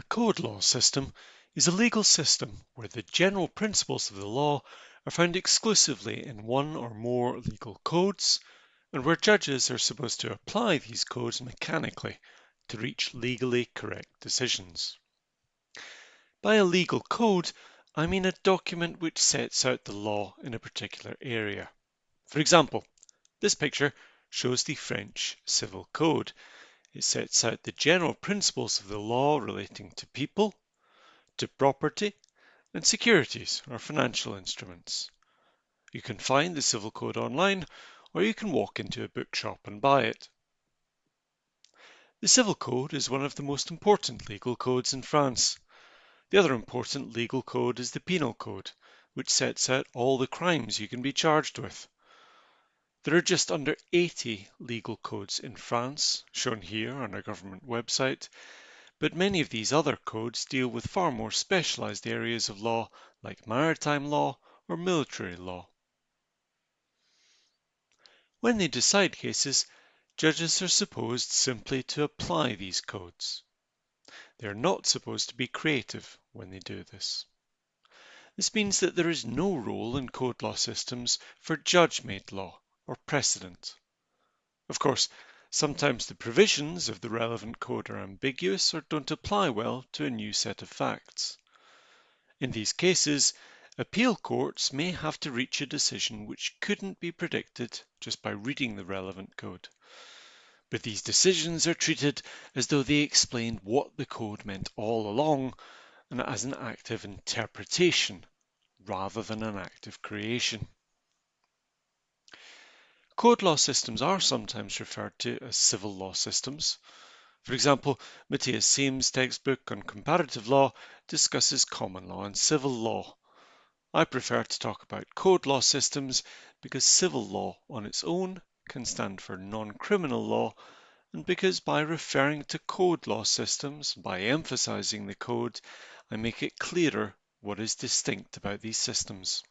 A code law system is a legal system where the general principles of the law are found exclusively in one or more legal codes, and where judges are supposed to apply these codes mechanically to reach legally correct decisions. By a legal code, I mean a document which sets out the law in a particular area. For example, this picture shows the French Civil Code, it sets out the general principles of the law relating to people, to property, and securities or financial instruments. You can find the Civil Code online, or you can walk into a bookshop and buy it. The Civil Code is one of the most important legal codes in France. The other important legal code is the Penal Code, which sets out all the crimes you can be charged with. There are just under 80 legal codes in France, shown here on our government website, but many of these other codes deal with far more specialised areas of law like maritime law or military law. When they decide cases, judges are supposed simply to apply these codes. They are not supposed to be creative when they do this. This means that there is no role in code law systems for judge-made law or precedent. Of course, sometimes the provisions of the relevant code are ambiguous or don't apply well to a new set of facts. In these cases, appeal courts may have to reach a decision which couldn't be predicted just by reading the relevant code. But these decisions are treated as though they explained what the code meant all along and as an act of interpretation rather than an act of creation. Code law systems are sometimes referred to as civil law systems. For example, Mathias Siems' textbook on comparative law discusses common law and civil law. I prefer to talk about code law systems because civil law on its own can stand for non-criminal law and because by referring to code law systems, by emphasizing the code, I make it clearer what is distinct about these systems.